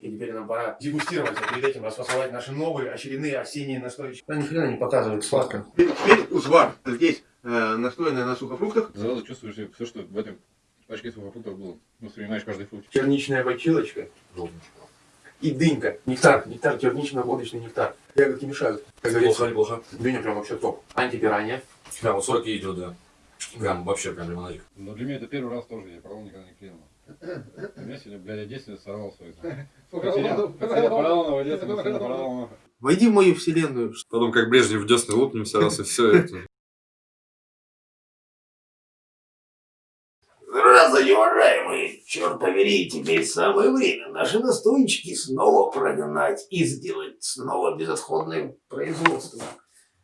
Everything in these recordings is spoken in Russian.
И теперь нам пора дегустировать, а перед этим расфасовать наши новые очередные осенние настойки. Да ни хрена не показывает сладко. Теперь узвар. Здесь э, настоянная на сухофруктах. Сразу чувствуешь все, что в этом пачке сухофруктов было. Воспринимаешь каждый фрукт. Черничная бочилочка. И дынька. Нектар. Нектар, чернично-водочный нектар. Ягодки мешают. Как говорится, неплохо. дыня прям вообще топ. Антипирания. Прям вот 40 идет, да. Прям вообще прям лимонадик. Но для меня это первый раз тоже. Я пробовал никогда не клеил. Я сегодня, блядь, я действительно сорвал свой. Потерял параллельного детства, параллельного. Войди в мою вселенную. Потом как Брежнев в десны лопнемся раз и все это. Здравствуйте, уважаемые! Черт побери, теперь самое время наши настойчики снова прогнать и сделать снова безотходное производство.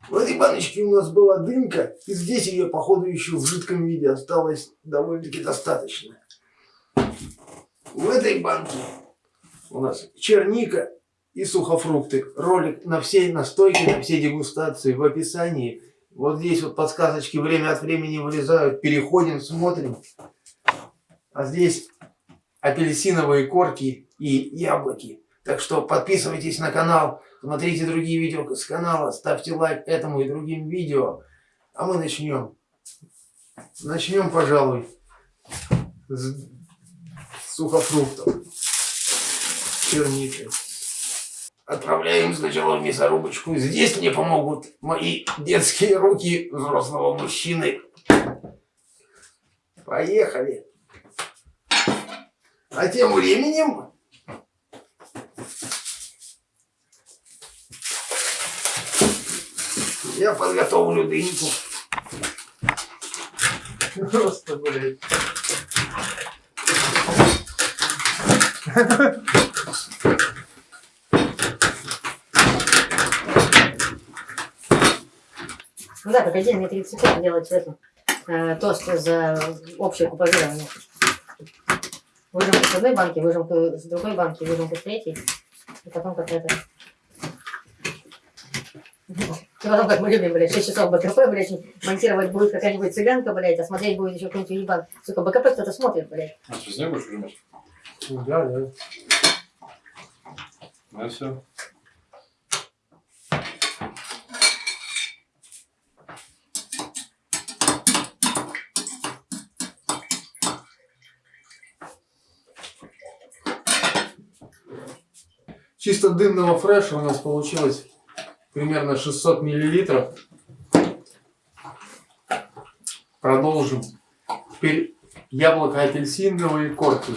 В этой баночке у нас была дымка, и здесь ее, походу, еще в жидком виде осталось довольно-таки достаточно. В этой банке у нас черника и сухофрукты. Ролик на все настойки, на все дегустации в описании. Вот здесь вот подсказочки время от времени вылезают. Переходим, смотрим. А здесь апельсиновые корки и яблоки. Так что подписывайтесь на канал, смотрите другие видео с канала, ставьте лайк этому и другим видео. А мы начнем. Начнем, пожалуй, с сухофруктов. Черники. Отправляем сначала в мясорубочку. Здесь мне помогут мои детские руки взрослого мужчины. Поехали. А тем временем я подготовлю дыньку. Просто, блядь. Ну да, погоди, мне 30 секунд делать эту, э, тост за общее купажирование. Выжимку с одной банки, выжимку с другой банки, выжимку с третьей. И потом как это... И потом, как мы любим, блядь, 6 часов БКП, блядь, монтировать будет какая-нибудь цыганка, блядь, а смотреть будет еще какой-нибудь уебан. Сука, БКП кто-то смотрит, блядь. А с ней будешь? Да, да. Ну все. Чисто дымного фреша у нас получилось примерно 600 миллилитров. Продолжим. Теперь яблоко апельсиновые корки.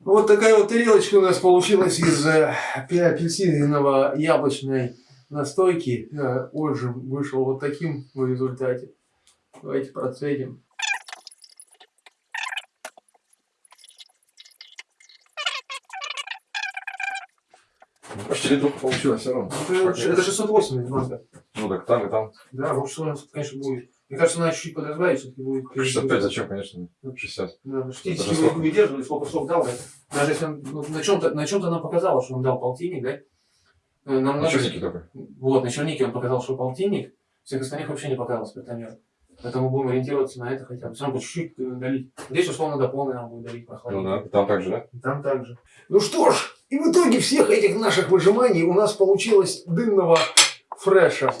Вот такая вот тарелочка у нас получилась из э, апельсинового яблочной настойки. Э, Отжим вышел вот таким в результате. Давайте процедим. Почти литровка получилось все равно. Это, это 680 надо. Ну так там и там. Да, что у нас, конечно, будет. Мне кажется, надо чуть-чуть подразбавить, все-таки будет. 65 зачем, конечно, 60. Да, ну, 60 Даже вы сколько? выдерживали, сколько срок дал, да? Даже если он ну, на чем-то на чем-то нам показало, что он дал полтинник, да? Э, Нам чернике только. Вот, на чернике он показал, что полтинник, всех остальных вообще не показал спиртомер. Поэтому будем ориентироваться на это хотя бы. Равно чуть-чуть э, долить. Здесь, условно, до полной нам будет долить Ну прохладить. да, там так же, да? Там также. Ну что ж, и в итоге всех этих наших выжиманий у нас получилось Дымного фреша.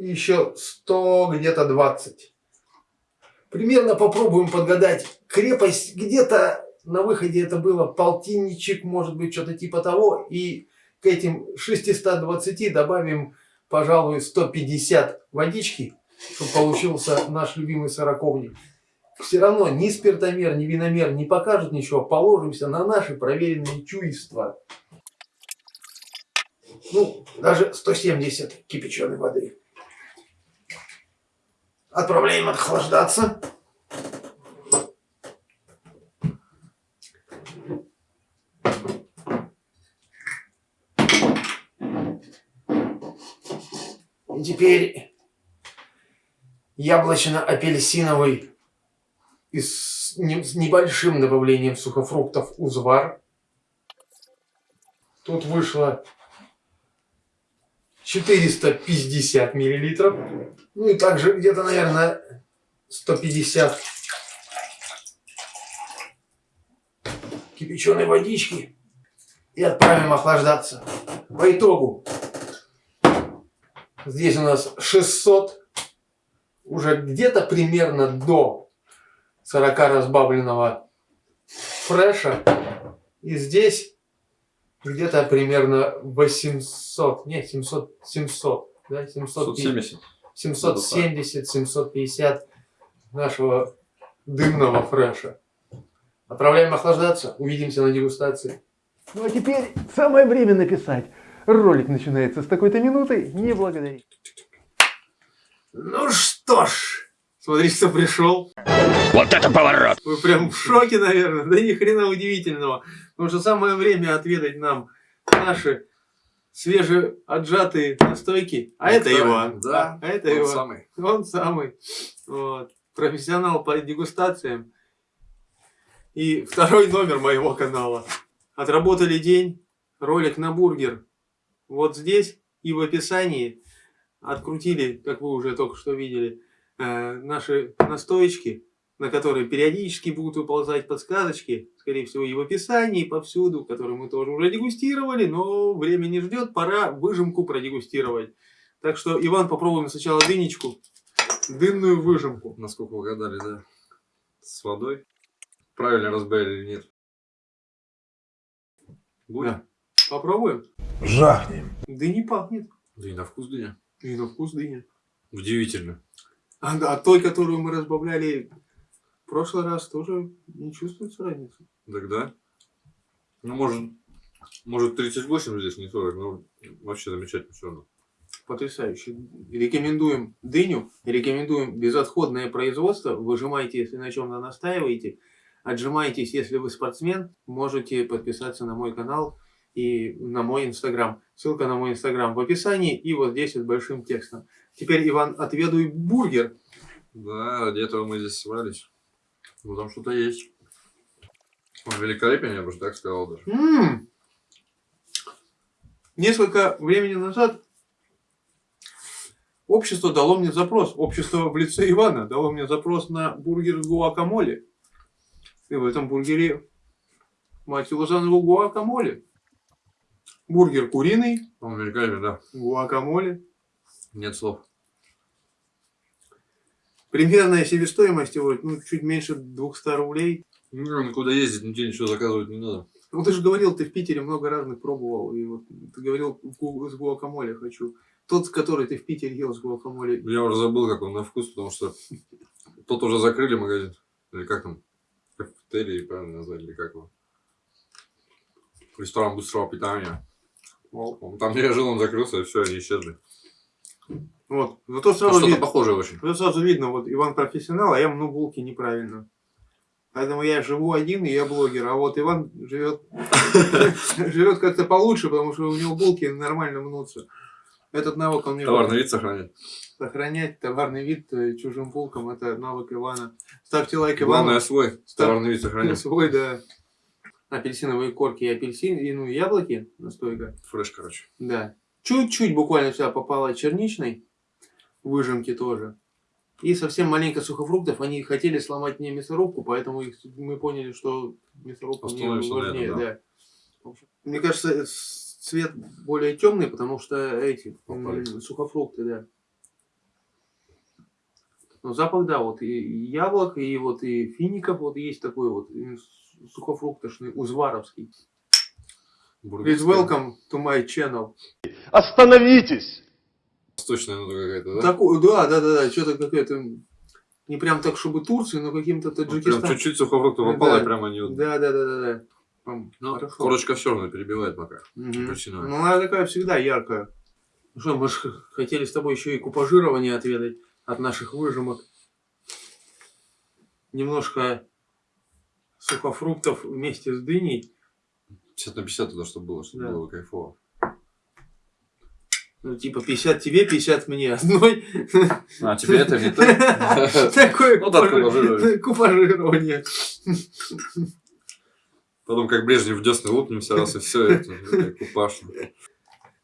Еще 100, где-то 20. Примерно попробуем подгадать крепость. Где-то на выходе это было полтинничек, может быть, что-то типа того. И к этим 620 добавим, пожалуй, 150 водички, чтобы получился наш любимый сороковник. Все равно ни спиртомер, ни виномер не покажут ничего. Положимся на наши проверенные чувства. ну, даже 170 кипяченой воды. Отправляем охлаждаться. И теперь яблочно-апельсиновый с небольшим добавлением сухофруктов узвар. Тут вышло 450 миллилитров. Ну и также где-то, наверное, 150 кипяченой водички и отправим охлаждаться. По итогу здесь у нас 600, уже где-то примерно до 40 разбавленного фреша. И здесь где-то примерно 800, нет, 700, 700, да, 700, 770. 770, 750 нашего дымного фреша. Отправляем охлаждаться. Увидимся на дегустации. Ну а теперь самое время написать. Ролик начинается с такой-то минуты. Не благодари. Ну что ж, смотри, кто пришел. Вот это поворот! Вы прям в шоке, наверное. Да ни хрена удивительного. Потому что самое время отведать нам наши свежеотжатые настойки. А это Иван. Да, А это он Иван. самый. Он самый. Вот. Профессионал по дегустациям. И второй номер моего канала. Отработали день. Ролик на бургер. Вот здесь и в описании открутили, как вы уже только что видели, э, наши настоечки, на которые периодически будут выползать подсказочки, скорее всего, и в описании, и повсюду, которые мы тоже уже дегустировали, но время не ждет, пора выжимку продегустировать. Так что, Иван, попробуем сначала дынечку, дынную выжимку. Насколько угадали, да. С водой. Правильно разбавили или нет? Будет? Да. Попробуем? Жахнем. Дыни пахнет. Да и на вкус дыня. И на вкус дыня. Удивительно. А, а той, которую мы разбавляли в прошлый раз, тоже не чувствуется разницы. Тогда. Ну, может, может 38 здесь, не 40, но вообще замечательно все равно. Потрясающе. Рекомендуем дыню, рекомендуем безотходное производство. Выжимайте, если на чем-то настаиваете. Отжимайтесь, если вы спортсмен. Можете подписаться на мой канал и на мой инстаграм. Ссылка на мой инстаграм в описании и вот здесь вот большим текстом. Теперь, Иван, отведуй бургер. Да, ради этого мы здесь собрались. Ну, там что-то есть. Он великолепен, я бы так сказал даже. М. Несколько времени назад общество дало мне запрос. Общество в лице Ивана дало мне запрос на бургер с гуакамоле. И в этом бургере, мать его за ногу, гуакамоле. Бургер куриный, Он великолепен, да. гуакамоле. Нет слов. Примерная себестоимость его ну, чуть меньше 200 рублей. Ну, никуда ездить, нигде ничего заказывать не надо. Ну ты же говорил, ты в Питере много разных пробовал. И вот ты говорил, с гуакамоле хочу. Тот, который ты в Питере ел с гуакамоле, Я уже забыл, как он на вкус, потому что тот уже закрыли магазин. Или как там? Кафетерий, правильно назвали, или как его? Ресторан быстрого питания. Там, где я жил, он закрылся, и все, они исчезли. Вот. Зато Ну, сразу, что-то вид- похожее очень. зато сразу видно, вот Иван профессионал, а я мну булки неправильно. Поэтому я живу один, и я блогер. А вот Иван живет, живет как-то получше, потому что у него булки нормально мнутся. Этот навык он мне Товарный вид сохранять. сохранять товарный вид э, чужим булкам. Это навык Ивана. Ставьте лайк Главное Ивану. свой Ставь- товарный вид сохранять. Свой, да. Апельсиновые корки и апельсин, и, ну, яблоки, настойка. Фреш, короче. Да. Чуть-чуть буквально сюда попало черничной, выжимки тоже. И совсем маленько сухофруктов. Они хотели сломать мне мясорубку, поэтому их, мы поняли, что мясорубка мне важнее. этом, да. да. Мне кажется, с- цвет более темный, потому что эти Попали. сухофрукты, да. Но запах, да, вот и яблок, и вот и фиников, вот есть такой вот сухофруктошный, узваровский. Бургер. Please welcome to my channel. Остановитесь! Восточная нота какая-то, да? Такой, да, да, да, да, что-то какое-то, не прям так, чтобы Турция, но каким-то Вот Прям Таджикистан. чуть-чуть сухофруктов Да. попало, и прям они. Да, да, да, да, да. Прям Ну, хорошо. корочка все равно перебивает пока. Апельсиновая. Ну, она такая всегда яркая. Ну что, мы же хотели с тобой еще и купажирование отведать от наших выжимок. Немножко сухофруктов вместе с дыней. 50 на 50 туда, чтобы было, чтобы Да. было кайфово. Ну, типа 50 тебе, 50 мне одной. А, тебе это не так? Такое Ну купажирование. Потом как Брежнев в десны лупнемся раз и все, это, это купаж.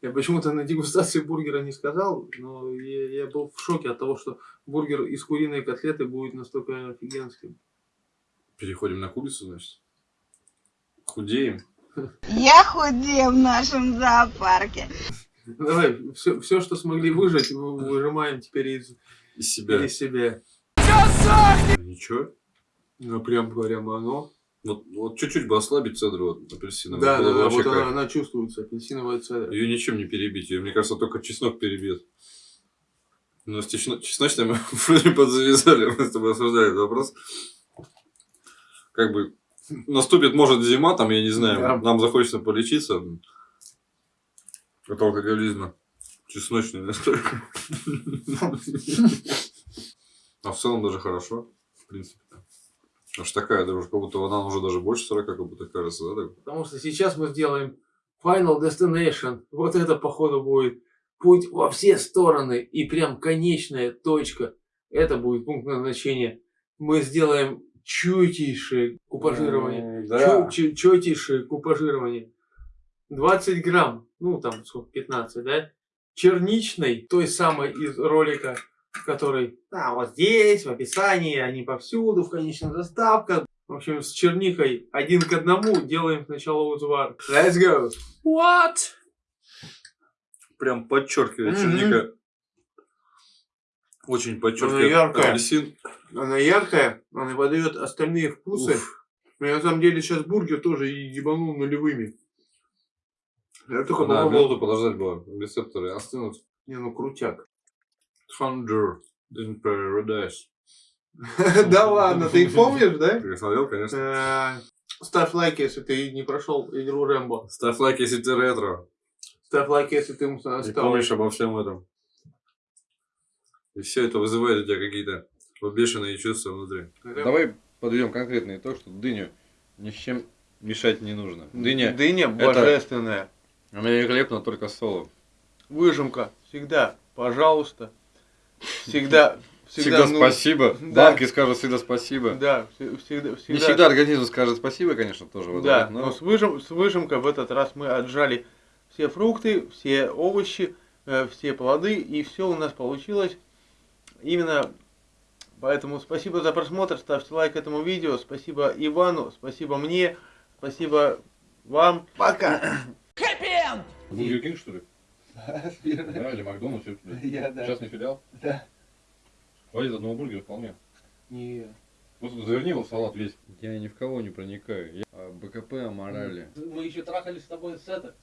Я почему-то на дегустации бургера не сказал, но я, я был в шоке от того, что бургер из куриной котлеты будет настолько офигенским. Переходим на курицу, значит. Худеем. Я худею в нашем зоопарке. Давай, все, все, что смогли выжать, вы- выжимаем теперь из, Из себя. из себя. Ничего. Ну, прям прям оно. Вот, вот чуть-чуть бы ослабить цедру вот, апельсиновую. Да, да, да, вот она, она чувствуется, апельсиновая цедра. Ее ничем не перебить. Ее, мне кажется, только чеснок перебьет. Но с чесно- чесночной мы вроде подзавязали. Мы с тобой обсуждали этот вопрос. Как бы наступит, может, зима, там, я не знаю, Да. нам захочется полечиться от алкоголизма. Чесночный настойка. А в целом даже хорошо, в принципе. Аж такая дружба, как будто она уже даже больше 40, как будто кажется, да? Потому что сейчас мы сделаем Final Destination. Вот это, походу, будет путь во все стороны. И прям конечная точка. Это будет пункт назначения. Мы сделаем чутейшее купажирование. Да. Чу- чу- Четейшее купажирование. 20 грамм. Ну, там, сколько, 15, да? Черничной, той самой из ролика, который, да, вот здесь, в описании, они повсюду, в конечных заставках. В общем, с черникой один к одному делаем сначала узвар. Let's go! What? Прям подчеркивает Мгм. черника. Очень Она подчеркивает яркая. апельсин. Она яркая, она выдает остальные вкусы. Я на самом деле сейчас бургер тоже ебанул нулевыми. Я только Надо попробовал. минуту подождать было. Рецепторы остынут. Не, ну крутяк. Thunder in Paradise. Да ладно, ты их помнишь, да? Ты смотрел, конечно. Э, Ставь лайк, если ты не прошел игру Рэмбо. Ставь лайк, если ты ретро. Ставь лайк, если ты стал. помнишь обо всем этом. И все это вызывает у тебя какие-то бешеные чувства внутри. Давай подведем конкретный итог, что дыню ни с чем мешать не нужно. Дыня, Дыня это- божественная. она великолепна только с соло. Выжимка. Всегда. Пожалуйста. Всегда. Всегда, ну, спасибо. да. Банки скажут всегда спасибо. Да, вс- всегда. всегда. Не всегда организм скажет спасибо, конечно, тоже. вот, Да, но но с, выжим, с выжимкой в этот раз мы отжали все фрукты, все овощи, э, все плоды, и все у нас получилось. Именно поэтому спасибо за просмотр, ставьте лайк этому видео, спасибо Ивану, спасибо мне, спасибо вам. Пока! Бургер Кинг, что ли? Да, или Макдональдс, всё туда. Я, да. Частный филиал? Да. Хватит одного бургера вполне. Не. Просто заверни его в салат весь. Я ни в кого не проникаю. Я о БКП, о морали. Мы еще трахались с тобой с это.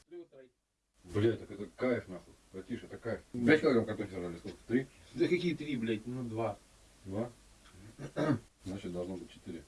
Блять, так это кайф нахуй. Братиша, это кайф. 5 килограмм картохи сожрали, сколько? Три? Да какие три, блядь, ну два. Два? Значит, должно быть четыре.